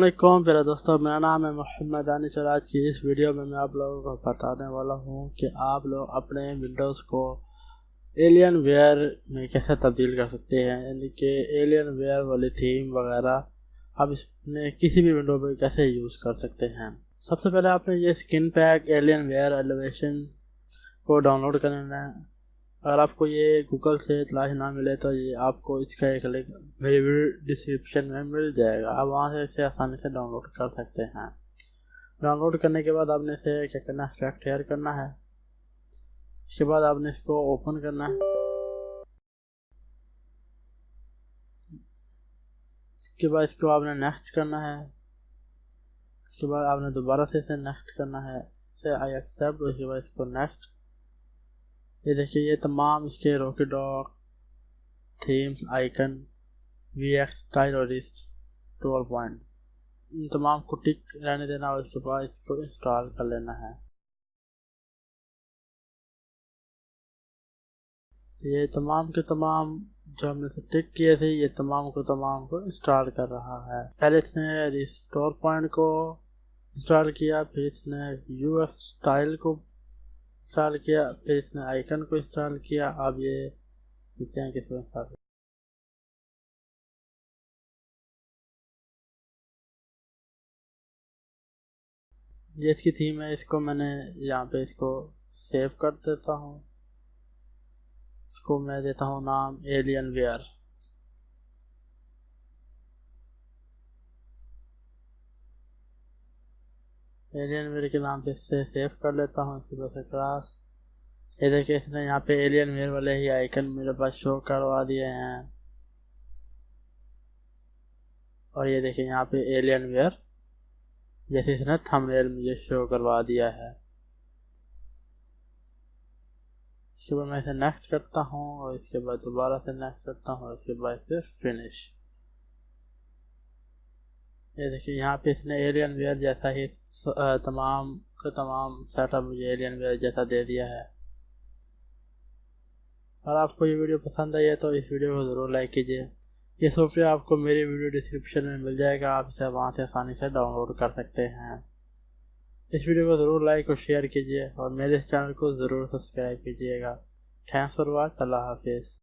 علیکم پیرا دوستوں میرا نام ہے محمد دانش اور آج کی اس ویڈیو میں میں آپ لوگوں کو بتانے والا ہوں کہ آپ لوگ اپنے ونڈوز کو ایلین ویئر میں کیسے تبدیل کر سکتے ہیں یعنی کہ ایلین ویئر والی تھیم وغیرہ آپ اس میں کسی بھی ونڈو پہ کیسے یوز کر سکتے ہیں۔ سب سے پہلے آپ نے یہ skin pack alien where elevation کو ڈاؤن لوڈ کرنا ہے۔ اگر آپ کو یہ گوگل سے تلاش نہ ملے تو یہ آپ کو اس کا ایک لنک میری ویڈیو ڈسکرپشن میں مل جائے گا۔ آپ وہاں سے اسے آسانی سے ڈاؤن لوڈ کر سکتے ہیں۔ ڈاؤن لوڈ کرنے کے بعد آپ نے اسے کیا کرنا ہے؟ ایکسٹریکٹ ہیئر کرنا ہے۔ اس کے بعد آپ نے اس کو اوپن کرنا ہے۔ اس کے بعد اس کو آپ نے نیکسٹ کرنا ہے۔ اس کے بعد آپ نے دوبارہ سے اسے نیکسٹ کرنا ہے۔ اسے آئی ایکسیپٹ اس کے بعد اس کو نیکسٹ یہ دیکھیے، یہ تمام اس کے RocketDock themes icon V X style اور ٹویلو پوائنٹ، ان تمام کو ٹک رہنے دینا اور اس کے بعد اس کو انسٹال کر لینا ہے۔ یہ تمام کے تمام جو ہم نے سے ٹک کیے تھے، یہ تمام کو تمام کو انسٹال کر رہا ہے۔ پہلے اس نے ریسٹور پوائنٹ کو انسٹال کیا، پھر اس نے یو ایف اسٹائل کو انسٹال کیا، پھر اس نے آئیکن کو انسٹال کیا، اب یہ دیکھتے ہیں کس کو انسٹال یہ اس کی تھیم ہے، اس کو میں نے یہاں پہ اس کو سیو کر دیتا ہوں۔ اس کو میں دیتا ہوں نام ایلین ویئر ایلین ویئر کے نام سے سے سیو کر لیتا ہوں اس سے کلاس یہ دیکھیں، اس نے یہاں پہ ایلین ویئر والے ہی آئیکن میرے پاس شو کروا دیے ہیں۔ اور یہ دیکھیں، یہاں پہ ایلین ویئر جیسے اس نے تھم ریل مجھے شو کروا دیا ہے۔ اس کے بعد میں اسے نیکسٹ کرتا ہوں، اور اس کے بعد دوبارہ سے نیکسٹ کرتا ہوں، اور اس کے بعد سے فنش یہ دیکھیں، یہاں پہ اس نے ایلین ویئر جیسا ہی اس تمام کا تمام سیٹ اپ مجھے ایلین ویئر جیسا دے دیا ہے۔ اگر آپ کو یہ ویڈیو پسند آئی ہے تو اس ویڈیو کو ضرور لائک کیجیے۔ یہ سافٹ ویئر آپ کو میری ویڈیو ڈسکرپشن میں مل جائے گا۔ آپ اسے وہاں سے آسانی سے ڈاؤن لوڈ کر سکتے ہیں۔ اس ویڈیو کو ضرور لائک اور شیئر کیجیے اور میرے اس چینل کو ضرور سبسکرائب کیجیے گا۔ تھینکس فار واچ اللہ حافظ۔